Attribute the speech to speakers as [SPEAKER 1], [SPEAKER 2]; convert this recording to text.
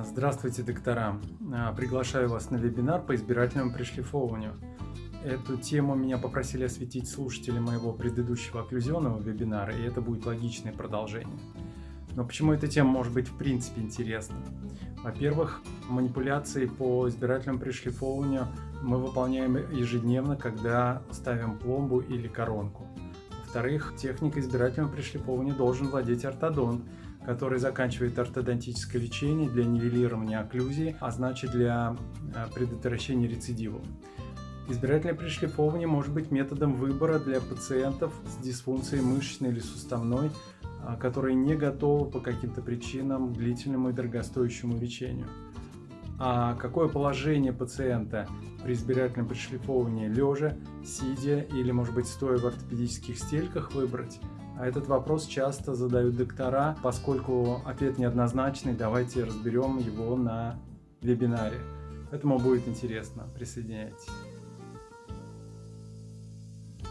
[SPEAKER 1] Здравствуйте, доктора! А, приглашаю вас на вебинар по избирательному пришлифовыванию. Эту тему меня попросили осветить слушатели моего предыдущего окклюзионного вебинара, и это будет логичное продолжение. Но почему эта тема может быть в принципе интересна? Во-первых, манипуляции по избирательному пришлифовыванию мы выполняем ежедневно, когда ставим пломбу или коронку. Во-вторых, техника избирательного пришлифовывания должен владеть ортодонт, который заканчивает ортодонтическое лечение для нивелирования окклюзии, а значит для э, предотвращения рецидивов. Избирательное пришлифовывание может быть методом выбора для пациентов с дисфункцией мышечной или суставной, а, которые не готовы по каким-то причинам длительному и дорогостоящему лечению. А какое положение пациента при избирательном пришлифовывании лежа, сидя или, может быть, стоя в ортопедических стельках выбрать – а этот вопрос часто задают доктора, поскольку ответ неоднозначный, давайте разберем его на вебинаре. Поэтому будет интересно. Присоединяйтесь.